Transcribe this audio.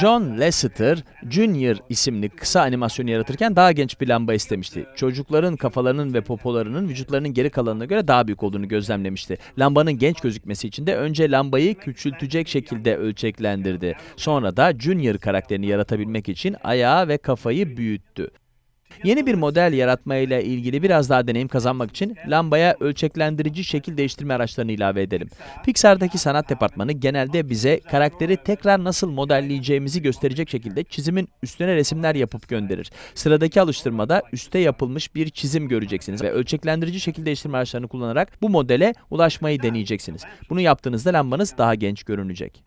John Lasseter Jr. isimli kısa animasyonu yaratırken daha genç bir lamba istemişti. Çocukların kafalarının ve popolarının vücutlarının geri kalanına göre daha büyük olduğunu gözlemlemişti. Lambanın genç gözükmesi için de önce lambayı küçültecek şekilde ölçeklendirdi. Sonra da Junior karakterini yaratabilmek için ayağı ve kafayı büyüttü. Yeni bir model yaratmayla ilgili biraz daha deneyim kazanmak için lambaya ölçeklendirici şekil değiştirme araçlarını ilave edelim. Pixar'daki sanat departmanı genelde bize karakteri tekrar nasıl modelleyeceğimizi gösterecek şekilde çizimin üstüne resimler yapıp gönderir. Sıradaki alıştırmada üste yapılmış bir çizim göreceksiniz ve ölçeklendirici şekil değiştirme araçlarını kullanarak bu modele ulaşmayı deneyeceksiniz. Bunu yaptığınızda lambanız daha genç görünecek.